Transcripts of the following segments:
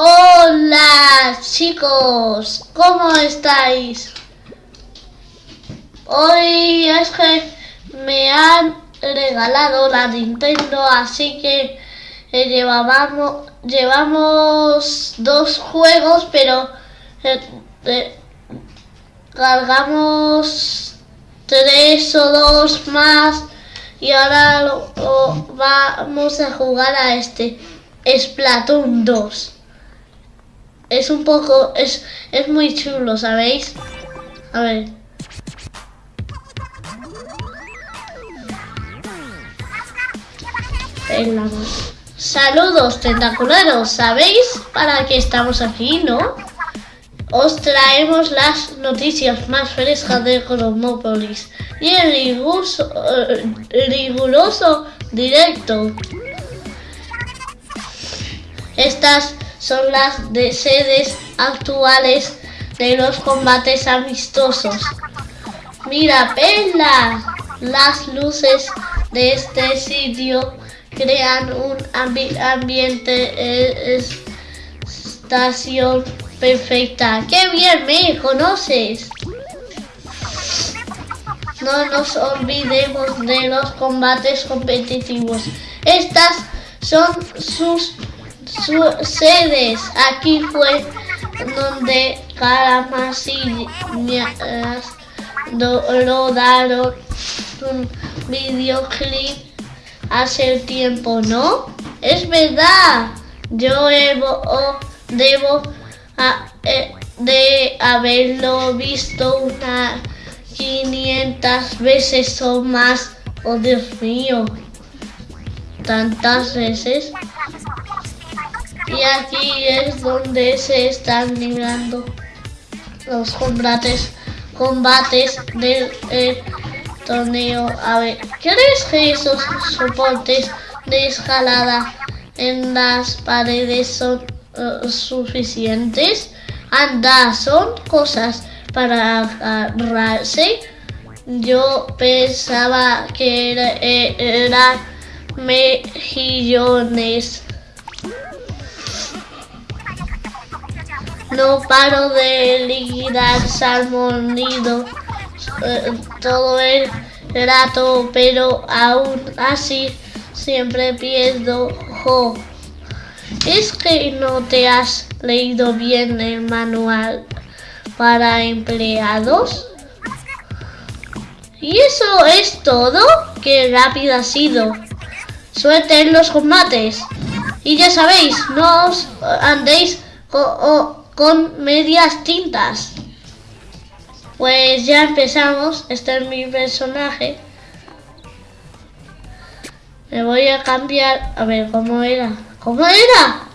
Hola chicos, ¿cómo estáis? Hoy es que me han regalado la Nintendo, así que eh, llevamos dos juegos, pero eh, eh, cargamos tres o dos más y ahora lo vamos a jugar a este Splatoon 2. Es un poco, es, es muy chulo, ¿sabéis? A ver. Mano. Saludos tentacularos, ¿sabéis para qué estamos aquí, no? Os traemos las noticias más frescas de Cosmópolis y el riguroso, eh, riguroso directo. Estas son las de sedes actuales de los combates amistosos. Mira, Pela, las luces de este sitio crean un ambi- ambiente eh, es- estación perfecta. ¡Qué bien me conoces! No nos olvidemos de los combates competitivos. Estas son sus, su- sedes. Aquí fue donde Caramasillas do- rodaron un videoclip hace tiempo, ¿no? Es verdad. Yo debo, o debo a- eh, de haberlo visto unas 500 veces o más. Oh, Dios mío. Tantas veces. Y aquí es donde se están librando los combates, combates del torneo. A ver, ¿crees que esos soportes de escalada en las paredes son eh, suficientes? Anda, son cosas para agarrarse. Yo pensaba que era, eh, eran mejillones. No paro de liquidar salmonido eh, todo el rato, pero aún así siempre pierdo. Es que no te has leído bien el manual para empleados. ¿Y eso es todo? ¡Qué rápido ha sido! Suerte en los combates. Y ya sabéis, no os andéis con medias tintas. Pues ya empezamos. Este es mi personaje. Me voy a cambiar. A ver, ¿cómo era? ¿Cómo era?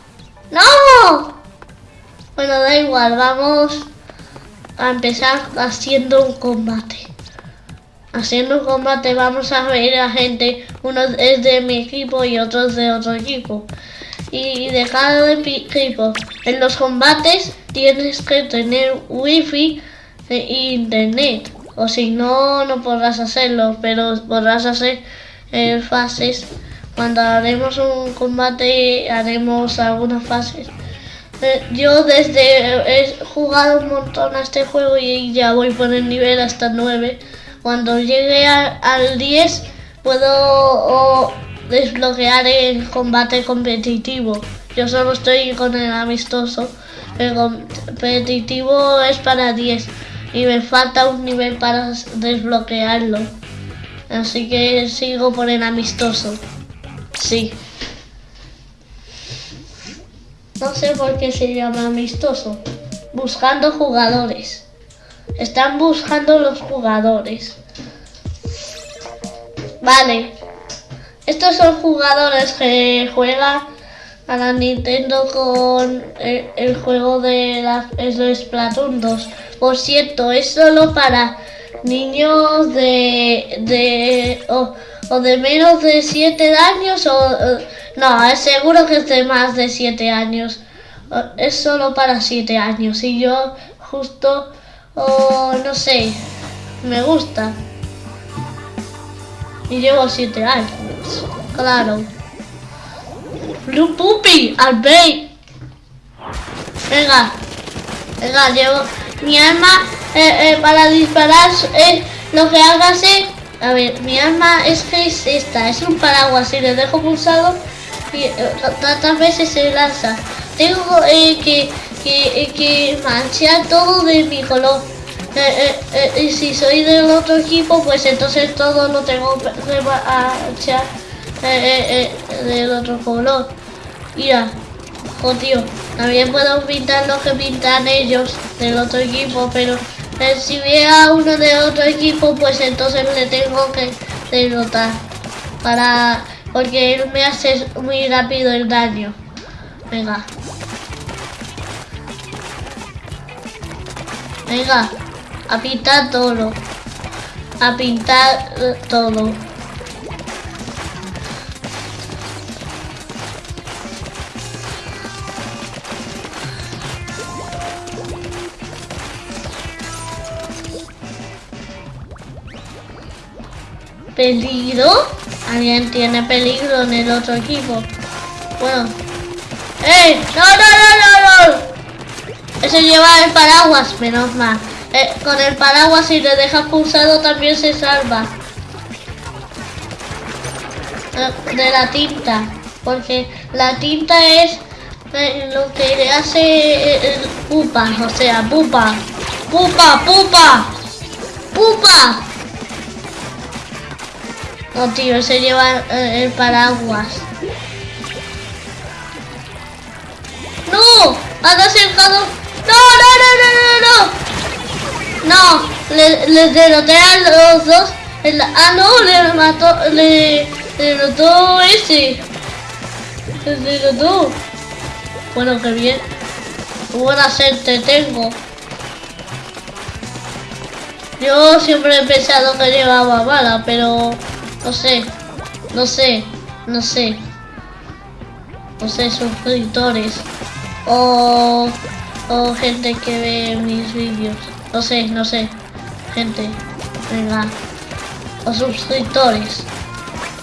¡No! Bueno, da igual. Vamos a empezar haciendo un combate. Haciendo un combate vamos a ver a gente. Uno es de mi equipo y otro es de otro equipo. Y de cada epi- equipo. En los combates tienes que tener wifi e internet. O si no, no podrás hacerlo. Pero podrás hacer eh, fases. Cuando haremos un combate haremos algunas fases. Eh, Yo desde he jugado un montón a este juego y ya voy por el nivel hasta 9. Cuando llegue al 10 puedo desbloquear el combate competitivo. Yo solo estoy con el amistoso. El competitivo es para 10 y me falta un nivel para desbloquearlo. Así que sigo por el amistoso. Sí. No sé por qué se llama amistoso. Buscando jugadores. Están buscando los jugadores. Vale. Estos son jugadores que juegan a la Nintendo con el, el juego de la es Splatoon 2. Por cierto, es solo para niños de, de o, de menos de 7 años o eh, no, es seguro que es de más de 7 años. Eh, Es solo para 7 años y yo justo o no sé, me gusta. Y llevo 7 años. Claro. Blue Puppy, al bay. Venga. Venga, llevo mi arma eh, eh, para disparar. Eh, lo que hagas es... A ver, mi arma es que es esta. Es un paraguas. Si le dejo pulsado, y, tantas veces se lanza. Tengo que, que, que manchar todo de mi color. Y si soy del otro equipo, pues entonces todo lo tengo que manchar del otro color. Mira, oh tío, también puedo pintar lo que pintan ellos del otro equipo, pero eh, si vea uno de otro equipo, pues entonces le tengo que derrotar. Para, porque él me hace muy rápido el daño. Venga. Venga, a pintar todo. A pintar eh, todo. ¿Peligro? Alguien tiene peligro en el otro equipo. Bueno. ¡Eh! ¡No, no, no, no, no! Ese lleva el paraguas, menos mal. Eh, con el paraguas si le dejas pulsado también se salva. Eh, de la tinta. Porque la tinta es eh, lo que le hace pupa. O sea, pupa. Pupa, pupa. Pupa. No, tío, se lleva el paraguas. ¡No! ¡Han acercado! ¡No, no, no, no, no, no! No, le, les derroté a los dos. ah, no, le mató, le derrotó ese. Le derrotó. Bueno, qué bien. Buena suerte tengo. Yo siempre he pensado que llevaba bala, pero no sé, no sé, no sé. No sé, suscriptores. O, o gente que ve mis vídeos. No sé, no sé. Gente, venga. O suscriptores.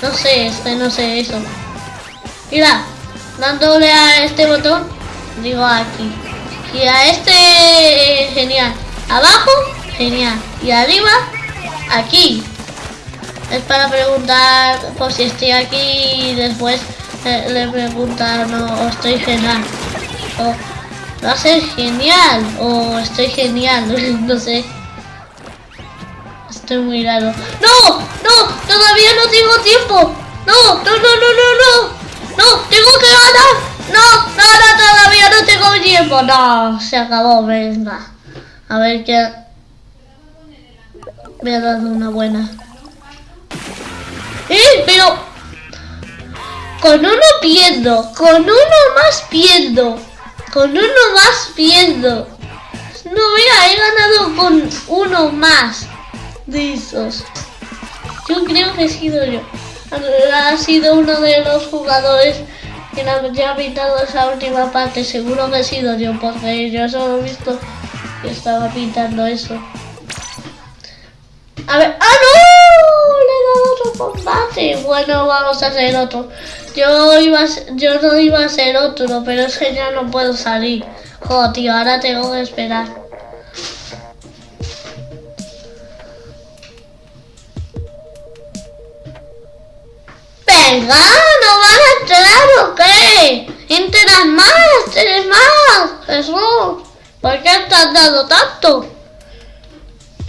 No sé, este, no sé eso. Mira, dándole a este botón, digo aquí. Y a este, genial. Abajo, genial. Y arriba, aquí es para preguntar por si estoy aquí y después eh, le preguntan no, estoy genial. O va a ser genial o estoy genial, no sé. Estoy muy raro. ¡No! ¡No! ¡Todavía no tengo tiempo! ¡No! ¡No, no, no, no, no! ¡No! ¡Tengo que ganar! ¡No! ¡No, no! ¡Todavía no tengo tiempo! ¡No! Se acabó, venga. A ver qué... Me ha dado una buena. ¡Eh! Pero... Con uno pierdo. Con uno más pierdo. Con uno más pierdo. No, mira, he ganado con uno más de. Yo creo que he sido yo. Ha sido uno de los jugadores que ha pintado esa última parte. Seguro que he sido yo, porque yo solo he visto que estaba pintando eso. A ver, ¡ah, no! Le he dado otro combate. Bueno, vamos a hacer otro. Yo iba yo no iba a hacer otro, pero es que ya no puedo salir. Joder, ahora tengo que esperar. ¿No van a entrar o qué? ¡Entras más! ¡Tienes más! Jesús, ¿por qué te has dado tanto?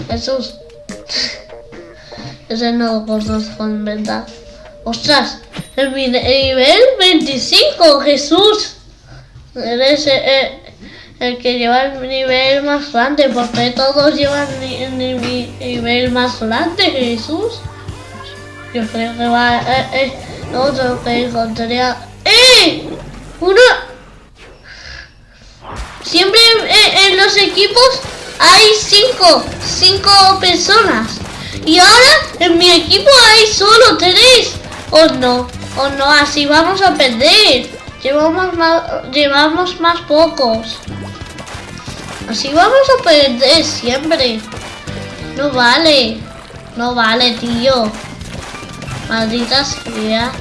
Jesús. Ese no con verdad. ¡Ostras! El nivel 25, Jesús. Eres el, el, que lleva el nivel más grande, porque todos llevan el nivel más grande, Jesús. Yo creo que va eh, eh, otro que encontraría. ¡Eh! Uno. Siempre en los equipos hay cinco, cinco personas. Y ahora en mi equipo hay solo tres. ¿O no? ¿O no? Así vamos a perder. Llevamos más, llevamos más pocos. Así vamos a perder siempre. No vale. No vale, tío. Maldita sea.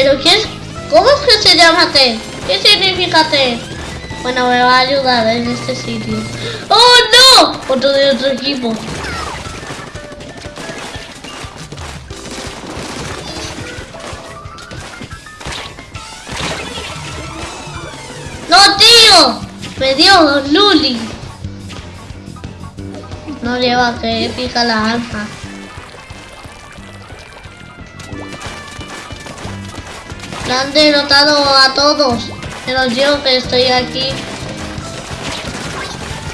¿Pero quién? ¿Cómo es que se llama Tel? ¿Qué significa Tel? Bueno, me va a ayudar en este sitio. ¡Oh, no! Otro de otro equipo. ¡No, tío! Me dio Luli. No lleva que pica la alma. Han derrotado a todos. Pero yo que estoy aquí.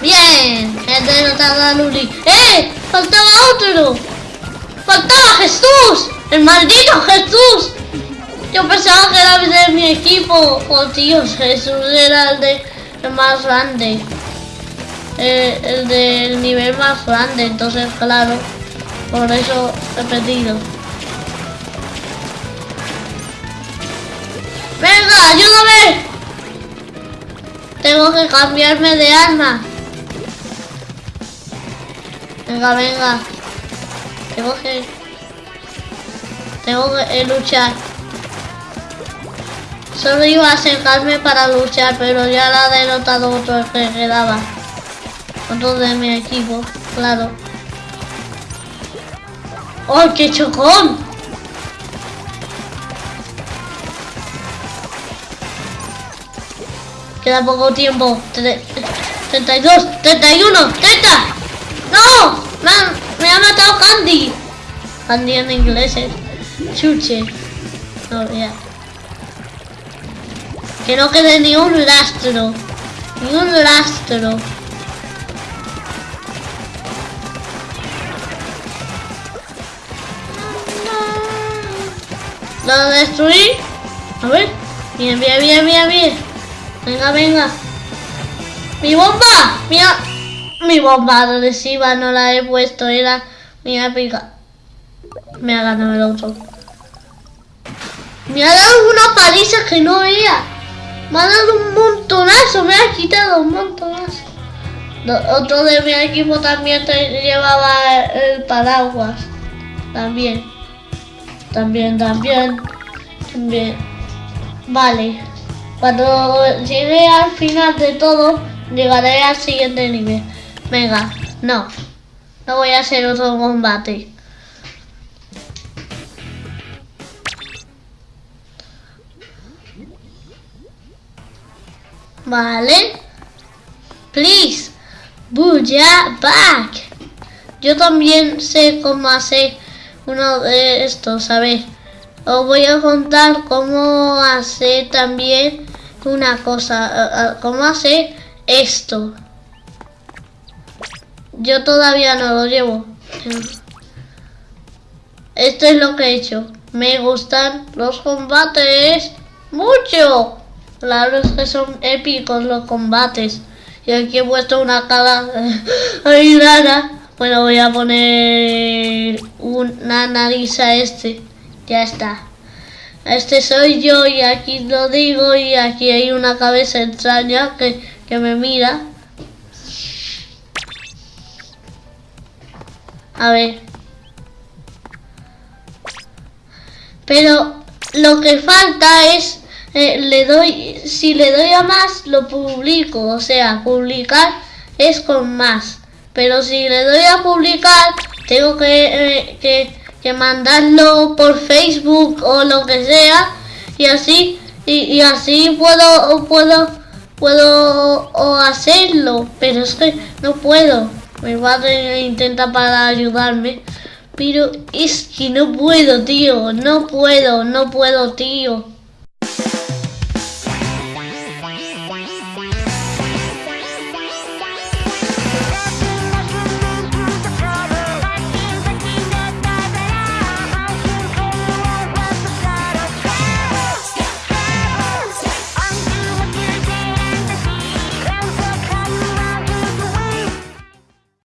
Bien, he derrotado a Luli. ¡Eh! ¡Faltaba otro! ¡Faltaba Jesús! ¡El maldito Jesús! Yo pensaba que era de mi equipo. Oh, tío, Jesús era el de el más grande. Eh, el del nivel más grande, entonces claro, por eso he perdido. ¡Venga, ayúdame! Tengo que cambiarme de arma. Venga, venga. Tengo que... Tengo que luchar. Solo iba a acercarme para luchar, pero ya la ha derrotado otro que quedaba. Otro de mi equipo, claro. ¡Oh, qué chocón! Queda poco tiempo. 32, 31, 30. ¡No! Me me ha matado Candy. Candy en inglés es chuche. No, ya. Que no quede ni un rastro. Ni un rastro. ¿Lo destruí? A ver. Bien, bien, bien, bien, bien. Venga, venga. ¡Mi bomba! Mira. Mi bomba adhesiva no la he puesto. Era mi épica. Me ha ganado el otro. Me ha dado una paliza que no veía. Me ha dado un montonazo. Me ha quitado un montonazo. Otro de mi equipo también llevaba el paraguas. También. También, también. También. Vale. Cuando llegue al final de todo, llegaré al siguiente nivel. Venga, no. No voy a hacer otro combate. Vale. Please. Buya back. Yo también sé cómo hacer uno de estos, a ver. Os voy a contar cómo hacer también una cosa, cómo hacer esto. Yo todavía no lo llevo. Esto es lo que he hecho. Me gustan los combates mucho. Claro es que son épicos los combates. Y aquí he puesto una cara ahí rara. Bueno, voy a poner una nariz a este. Ya está. Este soy yo y aquí lo digo y aquí hay una cabeza extraña que, que me mira. A ver. Pero lo que falta es, eh, le doy, si le doy a más, lo publico. O sea, publicar es con más. Pero si le doy a publicar, tengo que, eh, que que mandarlo por Facebook o lo que sea y así y, así puedo puedo puedo hacerlo pero es que no puedo. Mi padre intenta para ayudarme pero es que no puedo tío no puedo no puedo tío